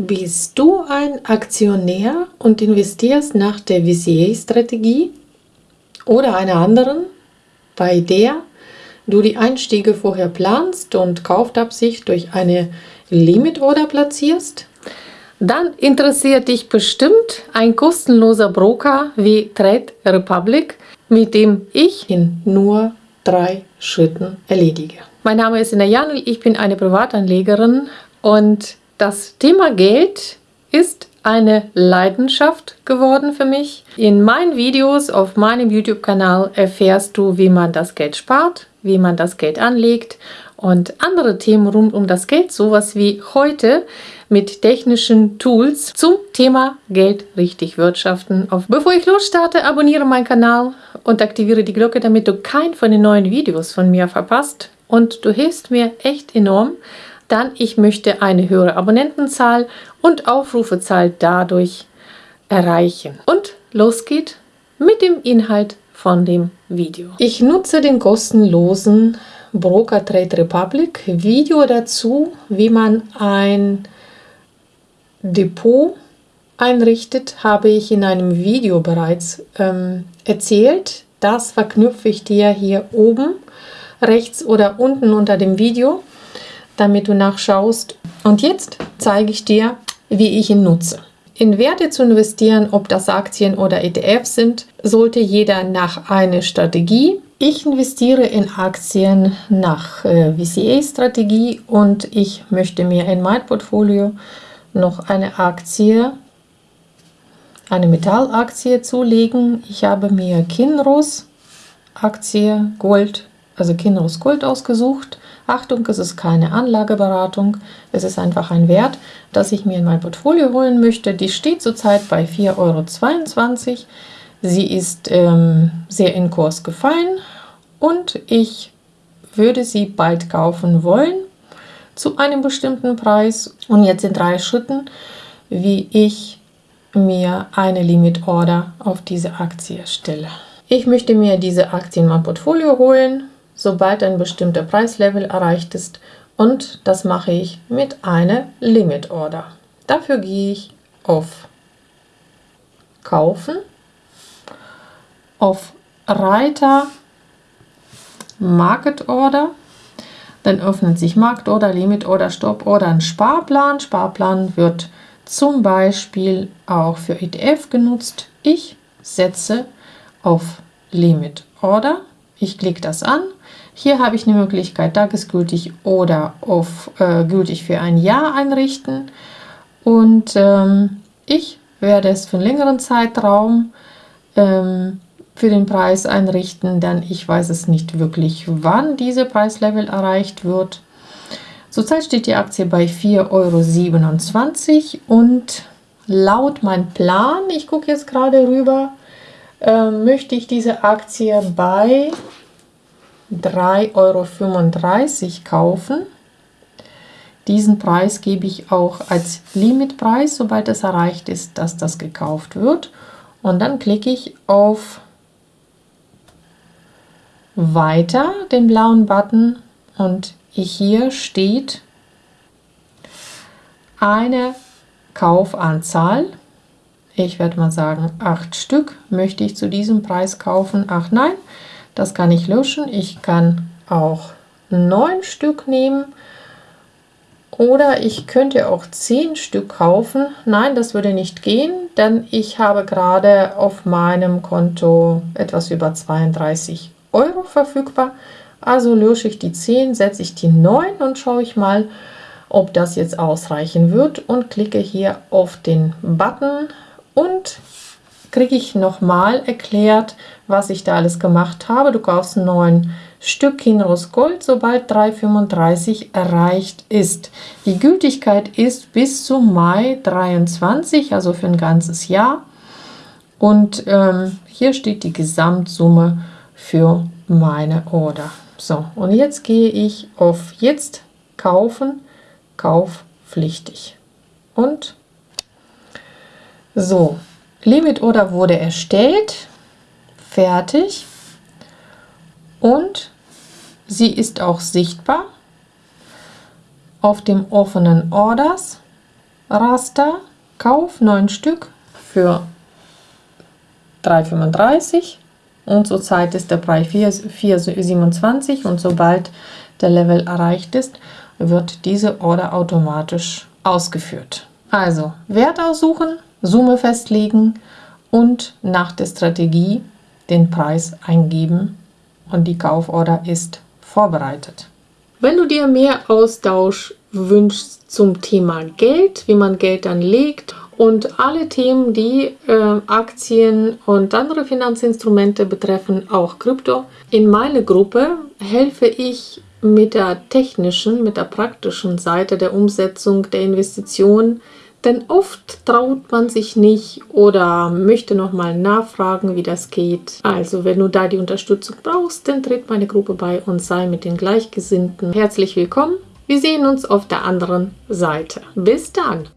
Bist du ein Aktionär und investierst nach der VCA-Strategie oder einer anderen, bei der du die Einstiege vorher planst und Kaufabsicht durch eine Limit Order platzierst? Dann interessiert dich bestimmt ein kostenloser Broker wie Trade Republic, mit dem ich in nur drei Schritten erledige. Mein Name ist Ina Janel, ich bin eine Privatanlegerin und das Thema Geld ist eine Leidenschaft geworden für mich. In meinen Videos auf meinem YouTube-Kanal erfährst du, wie man das Geld spart, wie man das Geld anlegt und andere Themen rund um das Geld, sowas wie heute mit technischen Tools zum Thema Geld richtig wirtschaften. Bevor ich losstarte, abonniere meinen Kanal und aktiviere die Glocke, damit du kein von den neuen Videos von mir verpasst. Und du hilfst mir echt enorm, dann ich möchte eine höhere Abonnentenzahl und Aufrufezahl dadurch erreichen. Und los geht mit dem Inhalt von dem Video. Ich nutze den kostenlosen Broker Trade Republic Video dazu, wie man ein Depot einrichtet, habe ich in einem Video bereits ähm, erzählt. Das verknüpfe ich dir hier oben rechts oder unten unter dem Video damit du nachschaust. Und jetzt zeige ich dir, wie ich ihn nutze. In Werte zu investieren, ob das Aktien oder ETFs sind, sollte jeder nach einer Strategie. Ich investiere in Aktien nach äh, VCA-Strategie und ich möchte mir in mein Portfolio noch eine Aktie, eine Metallaktie zulegen. Ich habe mir Kinross Aktie Gold, also Kinross Gold ausgesucht Achtung, es ist keine Anlageberatung, es ist einfach ein Wert, das ich mir in mein Portfolio holen möchte. Die steht zurzeit bei 4,22 Euro. Sie ist ähm, sehr in Kurs gefallen und ich würde sie bald kaufen wollen zu einem bestimmten Preis. Und jetzt in drei Schritten, wie ich mir eine Limit Order auf diese Aktie stelle. Ich möchte mir diese Aktie in mein Portfolio holen sobald ein bestimmter Preislevel erreicht ist und das mache ich mit einer Limit Order. Dafür gehe ich auf Kaufen, auf Reiter Market Order, dann öffnet sich Markt Order, Limit Order, Stop Order, ein Sparplan. Sparplan wird zum Beispiel auch für ETF genutzt. Ich setze auf Limit Order, ich klicke das an hier habe ich eine Möglichkeit, tagesgültig oder auf äh, gültig für ein Jahr einrichten. Und ähm, ich werde es für einen längeren Zeitraum ähm, für den Preis einrichten, denn ich weiß es nicht wirklich, wann diese Preislevel erreicht wird. Zurzeit steht die Aktie bei 4,27 Euro und laut meinem Plan, ich gucke jetzt gerade rüber, äh, möchte ich diese Aktie bei 3,35 Euro kaufen. Diesen Preis gebe ich auch als Limitpreis, sobald es erreicht ist, dass das gekauft wird. Und dann klicke ich auf Weiter, den blauen Button, und hier steht eine Kaufanzahl. Ich werde mal sagen, acht Stück möchte ich zu diesem Preis kaufen. Ach nein, das kann ich löschen. Ich kann auch neun Stück nehmen oder ich könnte auch zehn Stück kaufen. Nein, das würde nicht gehen, denn ich habe gerade auf meinem Konto etwas über 32 Euro verfügbar. Also lösche ich die 10, setze ich die 9 und schaue ich mal, ob das jetzt ausreichen wird und klicke hier auf den Button und kriege ich nochmal erklärt, was ich da alles gemacht habe. Du kaufst ein neuen Stück Kinross Gold, sobald 3,35 erreicht ist. Die Gültigkeit ist bis zum Mai 23, also für ein ganzes Jahr. Und ähm, hier steht die Gesamtsumme für meine Order. So, und jetzt gehe ich auf Jetzt kaufen, kaufpflichtig. Und so, Limit Order wurde erstellt, fertig und Sie ist auch sichtbar auf dem offenen Orders Raster. Kauf 9 Stück für 3,35 und zurzeit ist der Preis 4,27 und sobald der Level erreicht ist, wird diese Order automatisch ausgeführt. Also Wert aussuchen, Summe festlegen und nach der Strategie den Preis eingeben und die Kauforder ist vorbereitet. Wenn du dir mehr Austausch wünschst zum Thema Geld, wie man Geld anlegt und alle Themen, die äh, Aktien und andere Finanzinstrumente betreffen, auch Krypto, in meiner Gruppe helfe ich mit der technischen, mit der praktischen Seite der Umsetzung der Investition denn oft traut man sich nicht oder möchte nochmal nachfragen, wie das geht. Also wenn du da die Unterstützung brauchst, dann tritt meine Gruppe bei und sei mit den Gleichgesinnten herzlich willkommen. Wir sehen uns auf der anderen Seite. Bis dann!